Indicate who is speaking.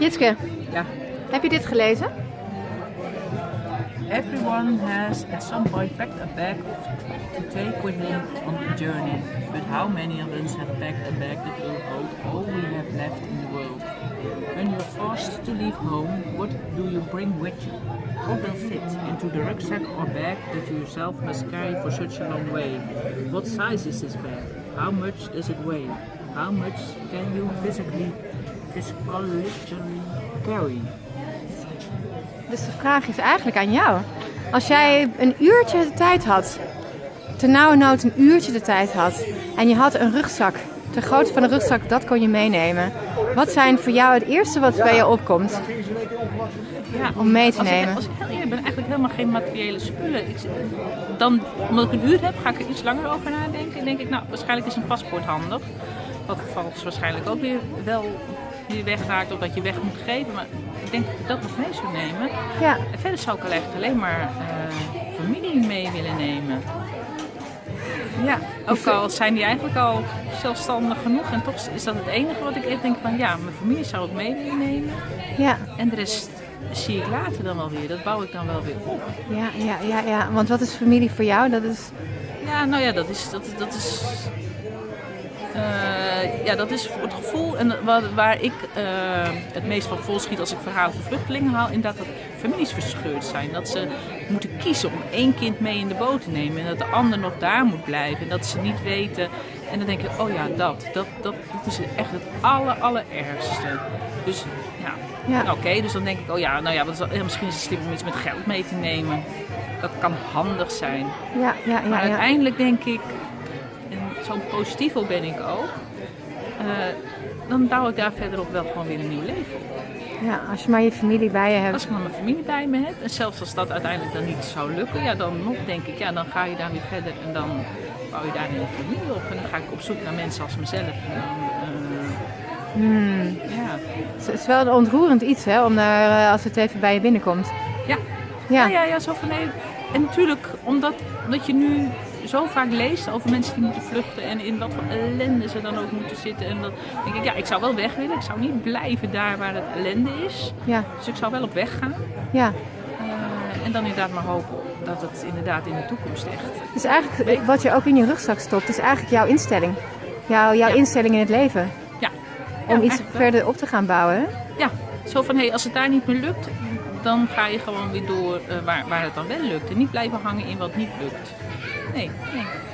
Speaker 1: Jitske,
Speaker 2: Ja.
Speaker 1: heb je dit gelezen?
Speaker 2: Everyone has at some point packed a bag to take with him on the journey. But how many of us have packed a bag that will hold all we have left in the world? When you're forced to leave home, what do you bring with you? What will fit into the rucksack or bag that you yourself must carry for such a long way? What size is this bag? How much does it weigh? How much can you physically, physically carry?
Speaker 1: Dus de vraag is eigenlijk aan jou. Als jij een uurtje de tijd had, ternauwernood een uurtje de tijd had, en je had een rugzak, de grootte van een rugzak, dat kon je meenemen. Wat zijn voor jou het eerste wat bij je opkomt
Speaker 3: Ja,
Speaker 1: om mee te
Speaker 3: als
Speaker 1: nemen?
Speaker 3: Ik, als ik heel eerlijk ben, eigenlijk helemaal geen materiële spullen. Ik, dan, omdat ik een uur heb, ga ik er iets langer over nadenken. En denk ik, nou, waarschijnlijk is een paspoort handig. Wat vervolgens waarschijnlijk ook weer wel weer wegraakt of dat je weg moet geven. Maar ik denk dat ik dat nog mee zou nemen.
Speaker 1: Ja,
Speaker 3: En verder zou ik eigenlijk alleen maar eh, familie mee willen nemen. Ja, ook al zijn die eigenlijk al zelfstandig genoeg. En toch is dat het enige wat ik echt denk van ja, mijn familie zou ik mee willen nemen.
Speaker 1: ja,
Speaker 3: En de rest zie ik later dan wel weer. Dat bouw ik dan wel weer op.
Speaker 1: ja, ja, ja, ja. Want wat is familie voor jou? Dat is,
Speaker 3: Ja, nou ja, dat is. Dat, dat is eh, ja, dat is het gevoel en waar, waar ik eh, het meest van vol schiet als ik verhalen van vluchtelingen haal, inderdaad dat families verscheurd zijn. Dat ze moeten kiezen om één kind mee in de boot te nemen en dat de ander nog daar moet blijven. En dat ze niet weten. En dan denk ik, oh ja, dat, dat, dat, dat is echt het aller, allerergste. Dus ja,
Speaker 1: Ja.
Speaker 3: Oké, dus dan denk ik, oh ja, nou ja, wat is, ja, misschien is het slim om iets met geld mee te nemen. Dat kan handig zijn.
Speaker 1: ja, ja,
Speaker 3: Maar
Speaker 1: ja, ja.
Speaker 3: uiteindelijk denk ik, en zo'n positivo ben ik ook, dan bouw ik daar verderop wel gewoon weer een nieuw leven op.
Speaker 1: ja. Als je maar je familie bij je
Speaker 3: Als
Speaker 1: hebt.
Speaker 3: ik maar mijn familie bij me heb, en zelfs als dat uiteindelijk dan niet zou lukken, ja, dan nog denk ik, ja, dan ga je daar weer verder en dan bouw je daar een familie op. En dan ga ik op zoek naar mensen als mezelf. En dan, eh,
Speaker 1: Hmm.
Speaker 3: ja.
Speaker 1: Het is wel een ontroerend iets, hè, om daar, eh, als het even bij je binnenkomt.
Speaker 3: Ja.
Speaker 1: Ja,
Speaker 3: Ja, ja, ja, zo van nee. En natuurlijk, omdat, omdat je nu zo vaak leest over mensen die moeten vluchten en in wat voor ellende ze dan ook moeten zitten. En dan denk ik, ja, ik zou wel weg willen. Ik zou niet blijven daar waar het ellende is.
Speaker 1: ja,
Speaker 3: Dus ik zou wel op weg gaan.
Speaker 1: ja.
Speaker 3: Eh, en dan inderdaad maar hopen dat het inderdaad in de toekomst echt.
Speaker 1: Dus eigenlijk wat je ook in je rugzak stopt, is eigenlijk jouw instelling. Jouw, jouw
Speaker 3: Ja.
Speaker 1: instelling in het leven.
Speaker 3: Ja.
Speaker 1: Om
Speaker 3: Ja,
Speaker 1: iets verder op te gaan bouwen.
Speaker 3: Ja, zo van hé, hey, als het daar niet meer lukt, dan ga je gewoon weer door eh, waar, waar het dan wel lukt. En niet blijven hangen in wat niet lukt. Nee, nee.